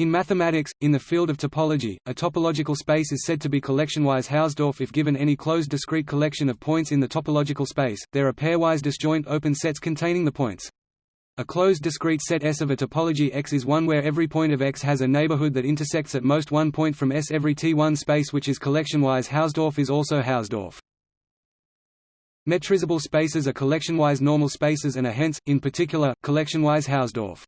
In mathematics, in the field of topology, a topological space is said to be collectionwise Hausdorff if given any closed discrete collection of points in the topological space, there are pairwise disjoint open sets containing the points. A closed discrete set S of a topology X is one where every point of X has a neighborhood that intersects at most one point from S. Every T1 space which is collectionwise Hausdorff is also Hausdorff. Metrizable spaces are collectionwise normal spaces and are hence, in particular, collectionwise Hausdorff.